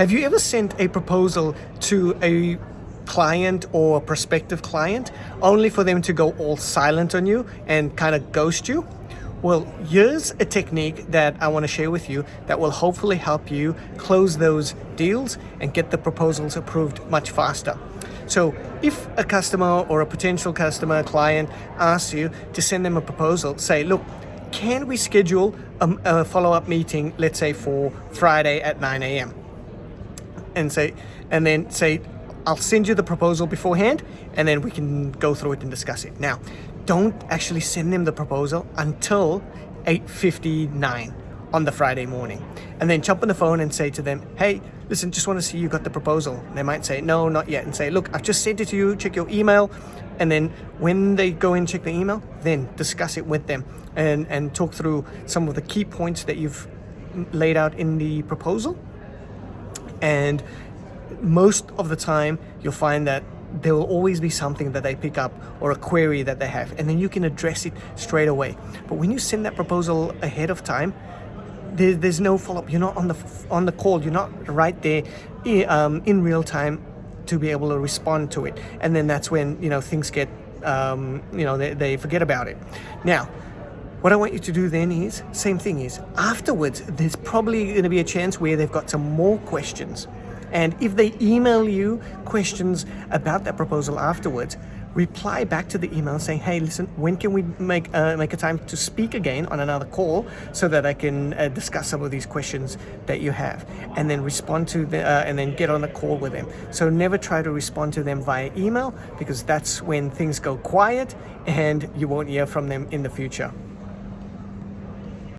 Have you ever sent a proposal to a client or a prospective client only for them to go all silent on you and kind of ghost you? Well, here's a technique that I want to share with you that will hopefully help you close those deals and get the proposals approved much faster. So if a customer or a potential customer client asks you to send them a proposal, say, look, can we schedule a, a follow-up meeting, let's say for Friday at 9 a.m. and say, and then say, I'll send you the proposal beforehand and then we can go through it and discuss it. Now, don't actually send them the proposal until 8.59 on the Friday morning. And then jump on the phone and say to them, hey, listen, just want to see you got the proposal. And they might say, no, not yet. And say, look, I've just sent it to you, check your email. And then when they go and check the email, then discuss it with them and, and talk through some of the key points that you've laid out in the proposal. And most of the time, you'll find that there will always be something that they pick up or a query that they have and then you can address it straight away. But when you send that proposal ahead of time there, there's no follow-up. You're not on the on the call. You're not right there um, in real time to be able to respond to it. And then that's when you know things get um, you know they, they forget about it. Now what I want you to do then is same thing is afterwards there's probably going to be a chance where they've got some more questions and if they email you questions about that proposal afterwards, reply back to the email saying, hey, listen, when can we make, uh, make a time to speak again on another call so that I can uh, discuss some of these questions that you have and then respond to the, uh, and then get on a call with them. So never try to respond to them via email because that's when things go quiet and you won't hear from them in the future.